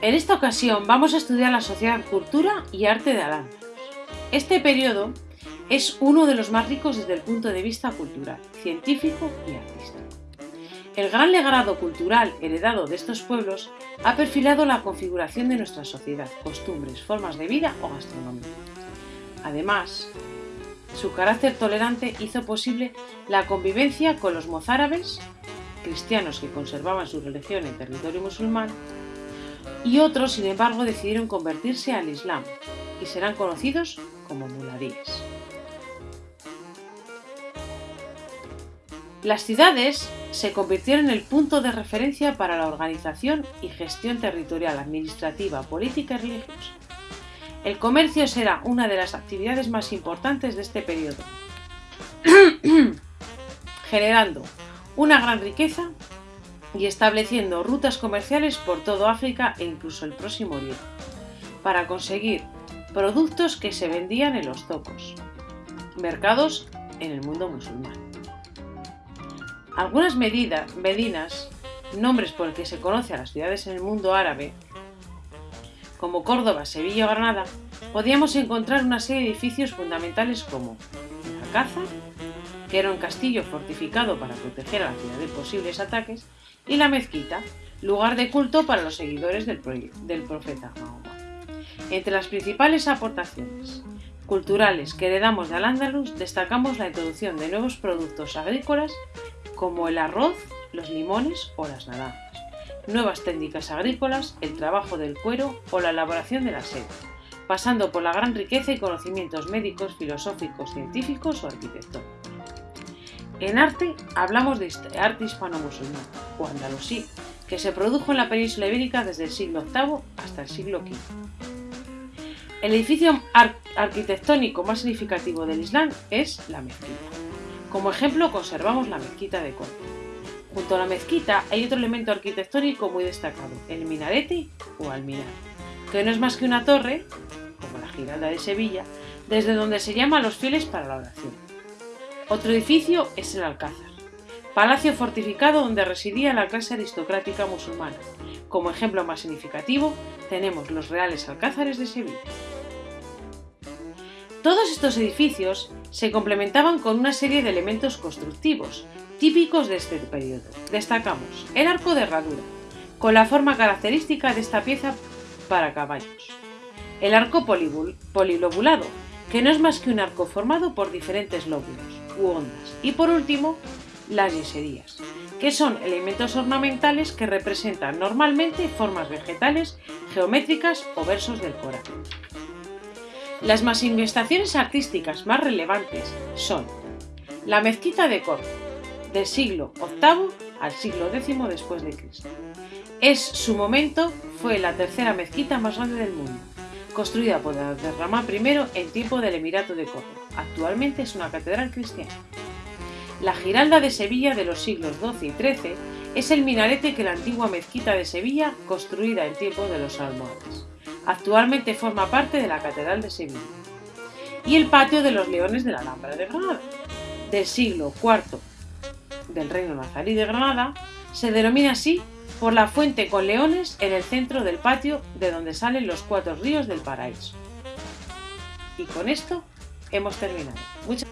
En esta ocasión vamos a estudiar la sociedad, cultura y arte de al Este periodo es uno de los más ricos desde el punto de vista cultural, científico y artístico. El gran legado cultural heredado de estos pueblos ha perfilado la configuración de nuestra sociedad, costumbres, formas de vida o gastronomía. Además, su carácter tolerante hizo posible la convivencia con los mozárabes, cristianos que conservaban su religión en territorio musulmán, y otros, sin embargo, decidieron convertirse al Islam y serán conocidos como muladíes. Las ciudades se convirtieron en el punto de referencia para la organización y gestión territorial, administrativa, política y religiosa. El comercio será una de las actividades más importantes de este periodo, generando una gran riqueza y estableciendo rutas comerciales por todo África e incluso el Próximo Oriente, para conseguir productos que se vendían en los zocos, mercados en el mundo musulmán. Algunas medidas, medinas, nombres por el que se conoce a las ciudades en el mundo árabe, como Córdoba, Sevilla o Granada, podíamos encontrar una serie de edificios fundamentales como el Alcázar, que era un castillo fortificado para proteger a la ciudad de posibles ataques, y la mezquita, lugar de culto para los seguidores del, profeta Mahoma. Entre las principales aportaciones culturales que heredamos de Al-Ándalus destacamos la introducción de nuevos productos agrícolas como el arroz, los limones o las naranjas, nuevas técnicas agrícolas, el trabajo del cuero o la elaboración de la seda, pasando por la gran riqueza y conocimientos médicos, filosóficos, científicos o arquitectónicos. En arte hablamos de arte hispano-musulmán o andalusí, que se produjo en la península ibérica desde el siglo VIII hasta el siglo V. El edificio arquitectónico más significativo del Islam es la mezquita. Como ejemplo conservamos la mezquita de Córdoba. Junto a la mezquita hay otro elemento arquitectónico muy destacado, el minarete o alminar, que no es más que una torre, como la Giralda de Sevilla, desde donde se llama a los fieles para la oración. Otro edificio es el Alcázar, palacio fortificado donde residía la clase aristocrática musulmana. Como ejemplo más significativo tenemos los Reales Alcázares de Sevilla. Todos estos edificios se complementaban con una serie de elementos constructivos, típicos de este periodo. Destacamos el arco de herradura, con la forma característica de esta pieza para caballos. El arco polilobulado, que no es más que un arco formado por diferentes lóbulos ondas. Y por último, las yeserías, que son elementos ornamentales que representan normalmente formas vegetales, geométricas o versos del Corán. Las manifestaciones artísticas más relevantes son la mezquita de Córdoba, del siglo VIII al siglo X después de Cristo. Es su momento, fue la tercera mezquita más grande del mundo, construida por Abderramán I en tiempo del Emirato de Córdoba. Actualmente es una catedral cristiana. La Giralda de Sevilla de los siglos XII y XIII es el minarete que la antigua mezquita de Sevilla, construida en tiempo de los almohades. Actualmente forma parte de la Catedral de Sevilla. Y el patio de los Leones de la Alhambra de Granada, del siglo IV del Reino Nazarí de Granada, se denomina así por la fuente con leones en el centro del patio de donde salen los cuatro ríos del paraíso. Y con esto hemos terminado. Muchas